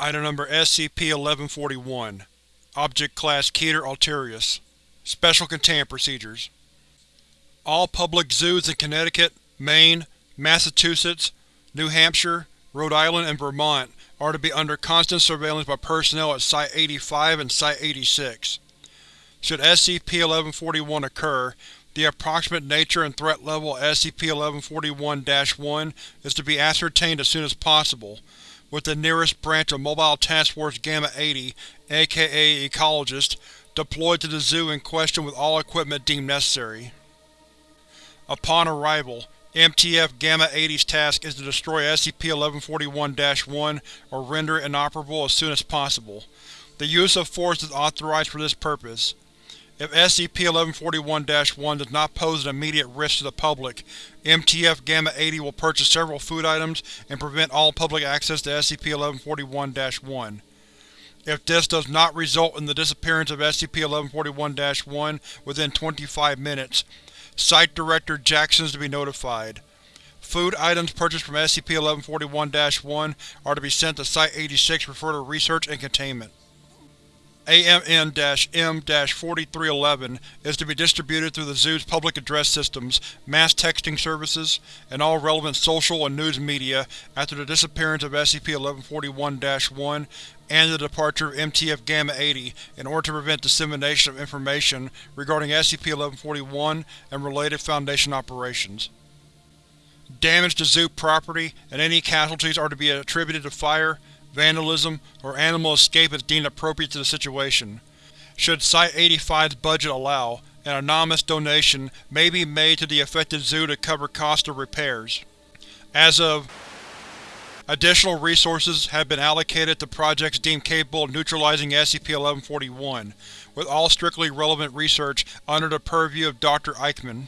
Item Number SCP-1141 Object Class Keter Alterius. Special Containment Procedures. All public zoos in Connecticut, Maine, Massachusetts, New Hampshire, Rhode Island, and Vermont are to be under constant surveillance by personnel at Site-85 and Site-86. Should SCP-1141 occur, the approximate nature and threat level of SCP-1141-1 is to be ascertained as soon as possible, with the nearest branch of Mobile Task Force Gamma-80, aka Ecologist, deployed to the zoo in question with all equipment deemed necessary. Upon arrival, MTF Gamma-80's task is to destroy SCP-1141-1 or render it inoperable as soon as possible. The use of force is authorized for this purpose. If SCP-1141-1 does not pose an immediate risk to the public, MTF Gamma-80 will purchase several food items and prevent all public access to SCP-1141-1. If this does not result in the disappearance of SCP-1141-1 within 25 minutes, Site Director Jackson is to be notified. Food items purchased from SCP-1141-1 are to be sent to Site-86 for further research and containment. AMN-M-4311 is to be distributed through the Zoo's public address systems, mass texting services, and all relevant social and news media after the disappearance of SCP-1141-1 and the departure of MTF Gamma-80 in order to prevent dissemination of information regarding SCP-1141 and related Foundation operations. Damage to Zoo property and any casualties are to be attributed to fire, vandalism, or animal escape as deemed appropriate to the situation. Should Site-85's budget allow, an anonymous donation may be made to the affected zoo to cover costs of repairs. As of Additional resources have been allocated to projects deemed capable of neutralizing SCP-1141, with all strictly relevant research under the purview of Dr. Eichmann.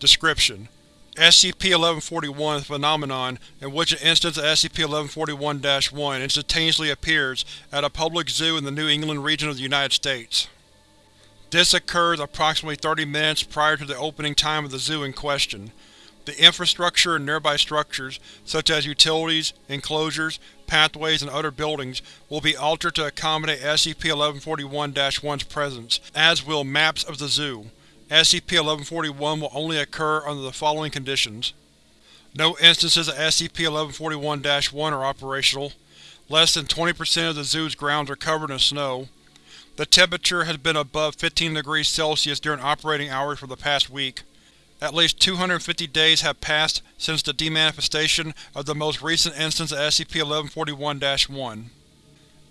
Description: SCP-1141 is a phenomenon in which an instance of SCP-1141-1 instantaneously appears at a public zoo in the New England region of the United States. This occurs approximately 30 minutes prior to the opening time of the zoo in question. The infrastructure and nearby structures, such as utilities, enclosures, pathways, and other buildings, will be altered to accommodate SCP-1141-1's presence, as will maps of the zoo. SCP-1141 will only occur under the following conditions. No instances of SCP-1141-1 are operational. Less than 20% of the zoo's grounds are covered in snow. The temperature has been above 15 degrees Celsius during operating hours for the past week. At least 250 days have passed since the demanifestation of the most recent instance of SCP-1141-1.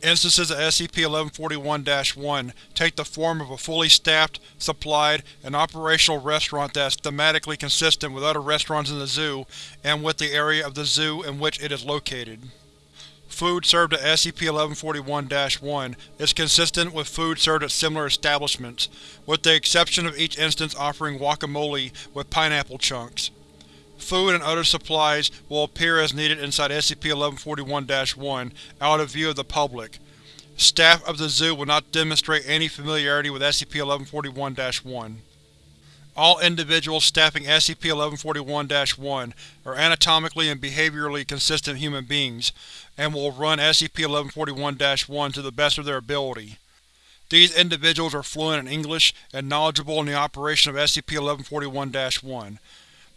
Instances of SCP-1141-1 take the form of a fully staffed, supplied, and operational restaurant that is thematically consistent with other restaurants in the zoo and with the area of the zoo in which it is located. Food served at SCP-1141-1 is consistent with food served at similar establishments, with the exception of each instance offering guacamole with pineapple chunks. Food and other supplies will appear as needed inside SCP-1141-1, out of view of the public. Staff of the zoo will not demonstrate any familiarity with SCP-1141-1. All individuals staffing SCP-1141-1 are anatomically and behaviorally consistent human beings, and will run SCP-1141-1 to the best of their ability. These individuals are fluent in English and knowledgeable in the operation of SCP-1141-1.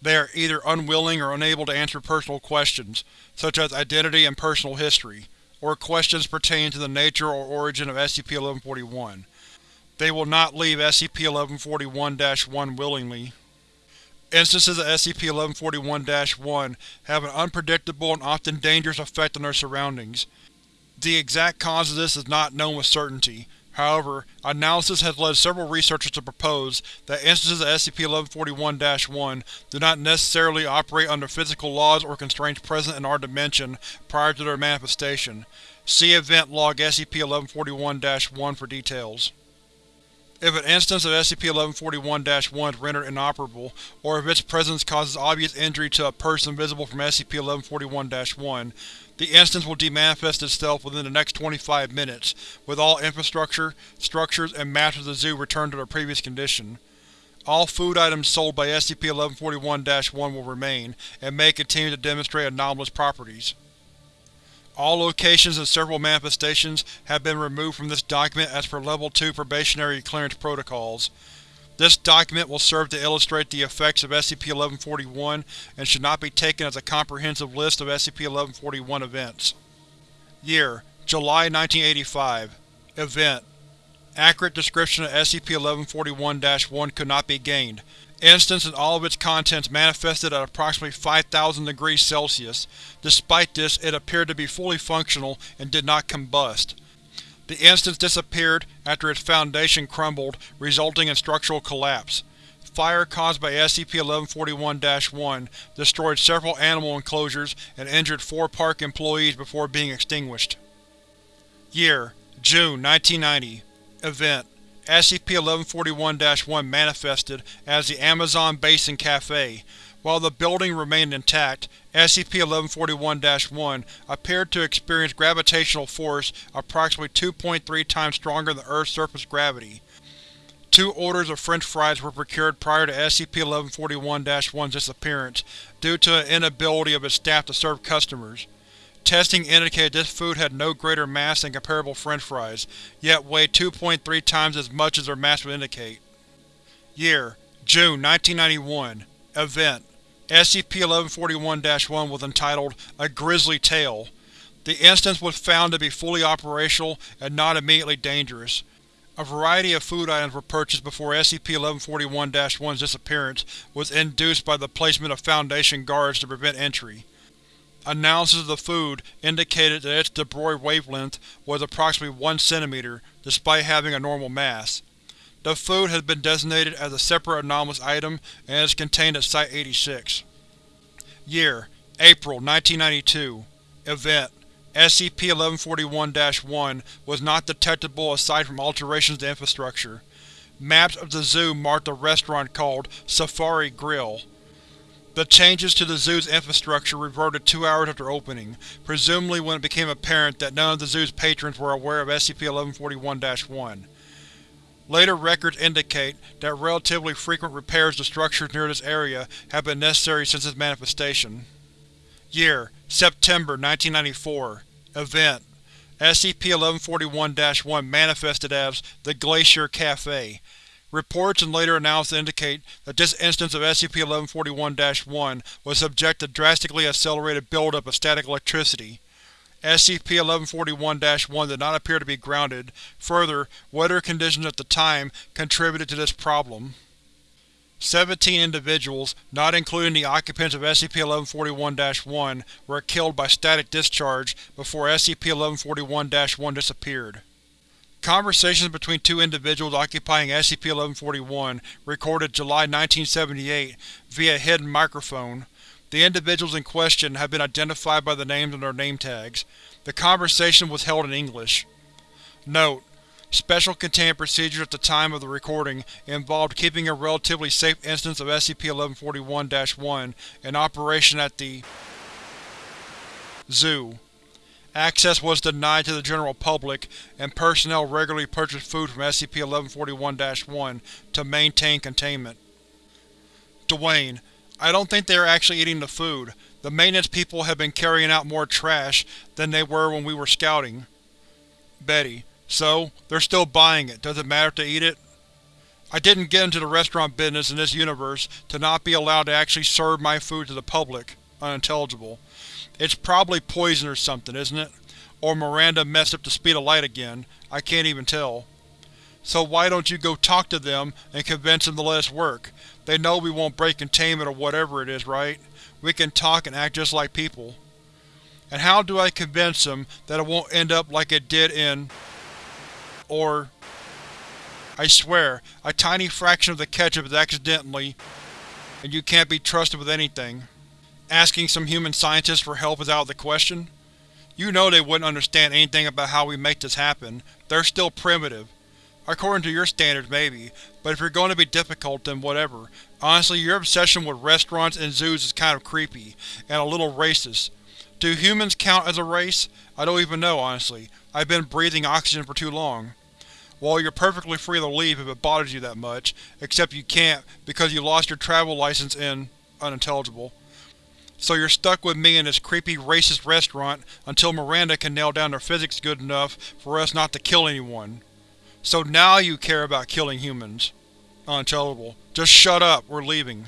They are either unwilling or unable to answer personal questions, such as identity and personal history, or questions pertaining to the nature or origin of SCP-1141. They will not leave SCP-1141-1 willingly. Instances of SCP-1141-1 have an unpredictable and often dangerous effect on their surroundings. The exact cause of this is not known with certainty, However, analysis has led several researchers to propose that instances of SCP-1141-1 do not necessarily operate under physical laws or constraints present in our dimension prior to their manifestation. See Event Log SCP-1141-1 for details. If an instance of SCP-1141-1 is rendered inoperable, or if its presence causes obvious injury to a person visible from SCP-1141-1, the instance will demanifest itself within the next 25 minutes, with all infrastructure, structures, and maps of the zoo returned to their previous condition. All food items sold by SCP-1141-1 will remain, and may continue to demonstrate anomalous properties. All locations and several manifestations have been removed from this document as per Level 2 probationary clearance protocols. This document will serve to illustrate the effects of SCP-1141 and should not be taken as a comprehensive list of SCP-1141 events. Year: July 1985 Event: Accurate description of SCP-1141-1 could not be gained. Instance and all of its contents manifested at approximately 5000 degrees Celsius. Despite this, it appeared to be fully functional and did not combust. The instance disappeared after its foundation crumbled, resulting in structural collapse. Fire caused by SCP-1141-1 destroyed several animal enclosures and injured four park employees before being extinguished. Year: June 1990 Event: SCP-1141-1 manifested as the Amazon Basin Cafe. While the building remained intact, SCP-1141-1 appeared to experience gravitational force approximately 2.3 times stronger than Earth's surface gravity. Two orders of french fries were procured prior to SCP-1141-1's disappearance, due to an inability of its staff to serve customers. Testing indicated this food had no greater mass than comparable french fries, yet weighed 2.3 times as much as their mass would indicate. Year: June 1991 Event: SCP-1141-1 was entitled A Grisly Tale. The instance was found to be fully operational and not immediately dangerous. A variety of food items were purchased before SCP-1141-1's disappearance was induced by the placement of Foundation guards to prevent entry. Analysis of the food indicated that its de Broglie wavelength was approximately 1 cm, despite having a normal mass. The food has been designated as a separate anomalous item and is contained at Site-86. Year: April 1992 Event: SCP-1141-1 was not detectable aside from alterations to infrastructure. Maps of the zoo marked a restaurant called Safari Grill. The changes to the zoo's infrastructure reverted two hours after opening, presumably when it became apparent that none of the zoo's patrons were aware of SCP-1141-1. Later records indicate that relatively frequent repairs to structures near this area have been necessary since its manifestation. Year: September 1994 Event: SCP-1141-1 manifested as the Glacier Cafe. Reports and later analysis indicate that this instance of SCP-1141-1 was subject to drastically accelerated buildup of static electricity. SCP-1141-1 did not appear to be grounded. Further, weather conditions at the time contributed to this problem. Seventeen individuals, not including the occupants of SCP-1141-1, were killed by static discharge before SCP-1141-1 disappeared. Conversations between two individuals occupying SCP-1141 recorded July 1978 via hidden microphone. The individuals in question have been identified by the names on their name tags. The conversation was held in English. Note: Special containment procedures at the time of the recording involved keeping a relatively safe instance of SCP-1141-1 in operation at the Zoo. Access was denied to the general public, and personnel regularly purchased food from SCP-1141-1 to maintain containment. Dwayne, I don't think they are actually eating the food. The maintenance people have been carrying out more trash than they were when we were scouting. Betty, so, they're still buying it. Does it matter if they eat it? I didn't get into the restaurant business in this universe to not be allowed to actually serve my food to the public. Unintelligible. It's probably poison or something, isn't it? Or Miranda messed up the speed of light again. I can't even tell. So why don't you go talk to them and convince them to let us work? They know we won't break containment or whatever it is, right? We can talk and act just like people. And how do I convince them that it won't end up like it did in… or… I swear, a tiny fraction of the ketchup is accidentally, and you can't be trusted with anything. Asking some human scientists for help is out of the question. You know they wouldn't understand anything about how we make this happen. They're still primitive. According to your standards, maybe, but if you're going to be difficult, then whatever. Honestly, your obsession with restaurants and zoos is kind of creepy, and a little racist. Do humans count as a race? I don't even know, honestly. I've been breathing oxygen for too long. Well, you're perfectly free to leave if it bothers you that much, except you can't because you lost your travel license in… unintelligible. So you're stuck with me in this creepy racist restaurant until Miranda can nail down the physics good enough for us not to kill anyone. So now you care about killing humans. Unintelligible. Just shut up, we're leaving.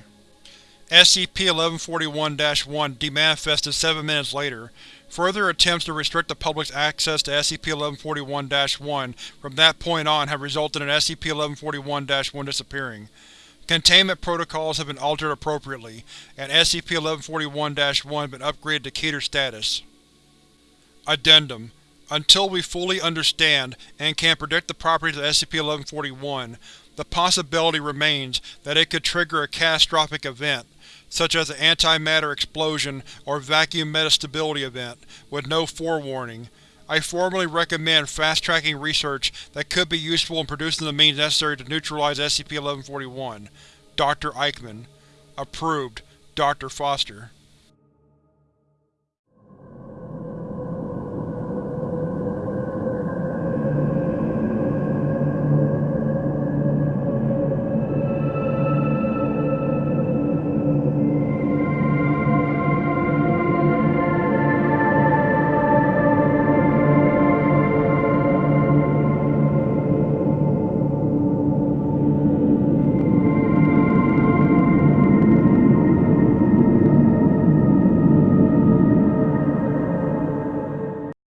SCP-1141-1 demanifested seven minutes later. Further attempts to restrict the public's access to SCP-1141-1 from that point on have resulted in SCP-1141-1 disappearing. Containment protocols have been altered appropriately, and SCP-1141-1 has been upgraded to Keter status. Addendum Until we fully understand and can predict the properties of SCP-1141, the possibility remains that it could trigger a catastrophic event, such as an antimatter explosion or vacuum metastability event, with no forewarning. I formally recommend fast-tracking research that could be useful in producing the means necessary to neutralize SCP-1141. Dr. Eichmann. Approved, Dr. Foster